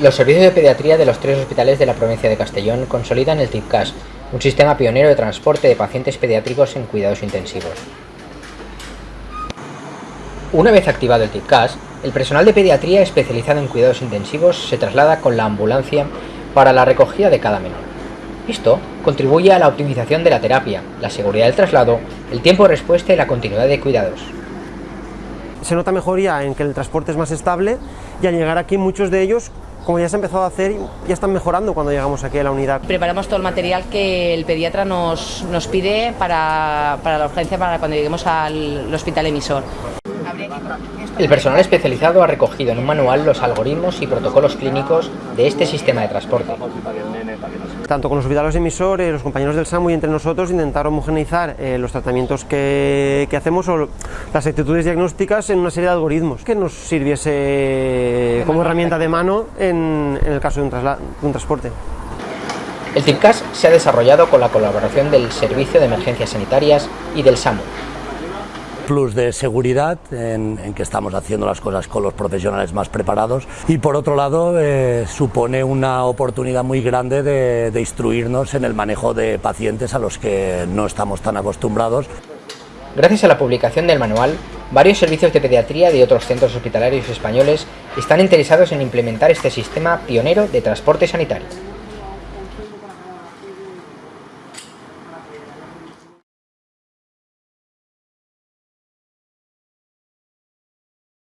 Los servicios de pediatría de los tres hospitales de la provincia de Castellón consolidan el TIPCAS, un sistema pionero de transporte de pacientes pediátricos en cuidados intensivos. Una vez activado el TIPCAS, el personal de pediatría especializado en cuidados intensivos se traslada con la ambulancia para la recogida de cada menor. Esto contribuye a la optimización de la terapia, la seguridad del traslado, el tiempo de respuesta y la continuidad de cuidados. Se nota mejoría en que el transporte es más estable y al llegar aquí muchos de ellos como ya se ha empezado a hacer, ya están mejorando cuando llegamos aquí a la unidad. Preparamos todo el material que el pediatra nos, nos pide para, para la urgencia, para cuando lleguemos al hospital emisor. El personal especializado ha recogido en un manual los algoritmos y protocolos clínicos de este sistema de transporte. Tanto con los hospitales emisores, los compañeros del SAMU y entre nosotros intentar homogeneizar eh, los tratamientos que, que, hacemos o las actitudes diagnósticas en una serie de algoritmos que nos sirviese como herramienta de mano en, en el caso de un, de un transporte. El TIPCAS se ha desarrollado con la colaboración del Servicio de Emergencias Sanitarias y del SAMU, plus de seguridad en, en, que estamos haciendo las cosas con los profesionales más preparados y por otro lado eh, supone una oportunidad muy grande de, de instruirnos en el manejo de pacientes a los que no estamos tan acostumbrados. Gracias a la publicación del manual, varios servicios de pediatría de otros centros hospitalarios españoles están interesados en implementar este sistema pionero de transporte sanitario.